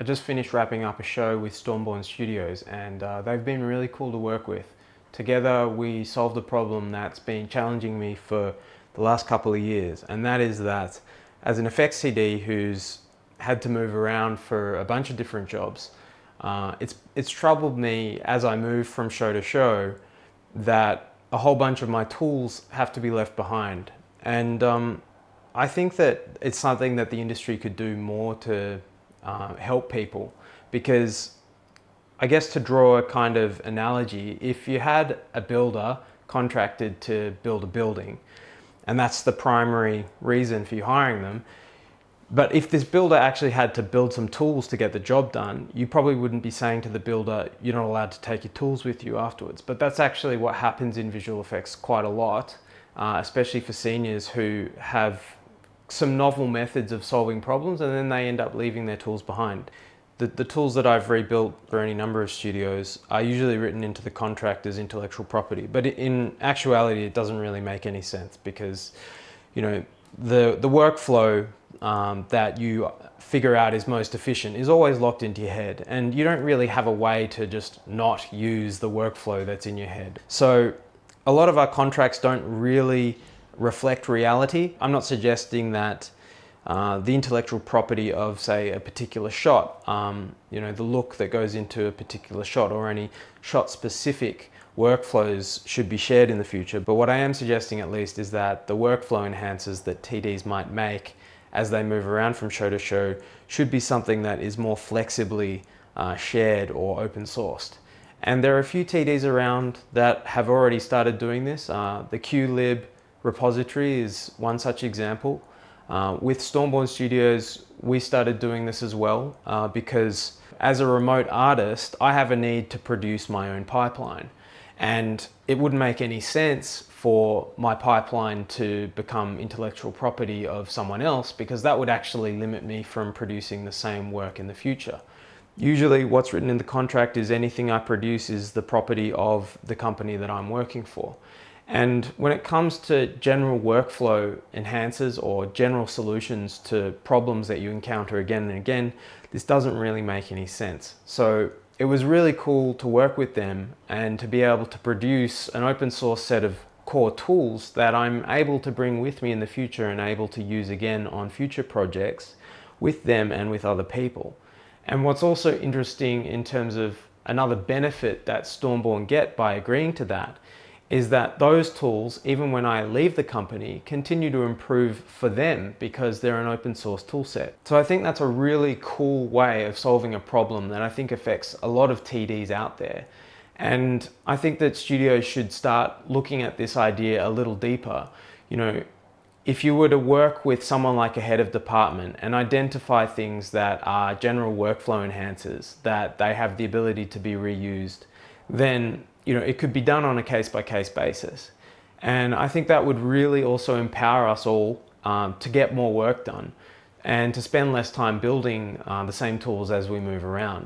I just finished wrapping up a show with Stormborn Studios and uh, they've been really cool to work with. Together we solved a problem that's been challenging me for the last couple of years and that is that as an effects TD who's had to move around for a bunch of different jobs, uh, it's, it's troubled me as I move from show to show that a whole bunch of my tools have to be left behind. And um, I think that it's something that the industry could do more to uh, help people because I guess to draw a kind of analogy, if you had a builder contracted to build a building and that's the primary reason for you hiring them, but if this builder actually had to build some tools to get the job done, you probably wouldn't be saying to the builder, you're not allowed to take your tools with you afterwards. But that's actually what happens in visual effects quite a lot, uh, especially for seniors who have some novel methods of solving problems and then they end up leaving their tools behind. The, the tools that I've rebuilt for any number of studios are usually written into the contract as intellectual property, but in actuality it doesn't really make any sense because you know the, the workflow um, that you figure out is most efficient is always locked into your head and you don't really have a way to just not use the workflow that's in your head. So a lot of our contracts don't really reflect reality. I'm not suggesting that uh, the intellectual property of say a particular shot, um, you know, the look that goes into a particular shot or any shot specific workflows should be shared in the future. But what I am suggesting at least is that the workflow enhancers that TDs might make as they move around from show to show should be something that is more flexibly uh, shared or open sourced. And there are a few TDs around that have already started doing this. Uh, the QLib repository is one such example. Uh, with Stormborn Studios, we started doing this as well uh, because as a remote artist, I have a need to produce my own pipeline. And it wouldn't make any sense for my pipeline to become intellectual property of someone else because that would actually limit me from producing the same work in the future. Usually what's written in the contract is anything I produce is the property of the company that I'm working for. And when it comes to general workflow enhancers or general solutions to problems that you encounter again and again, this doesn't really make any sense. So it was really cool to work with them and to be able to produce an open source set of core tools that I'm able to bring with me in the future and able to use again on future projects with them and with other people. And what's also interesting in terms of another benefit that Stormborn get by agreeing to that is that those tools, even when I leave the company, continue to improve for them because they're an open source tool set. So I think that's a really cool way of solving a problem that I think affects a lot of TDs out there. And I think that studios should start looking at this idea a little deeper. You know, if you were to work with someone like a head of department and identify things that are general workflow enhancers, that they have the ability to be reused, then you know, it could be done on a case-by-case basis. And I think that would really also empower us all um, to get more work done and to spend less time building uh, the same tools as we move around.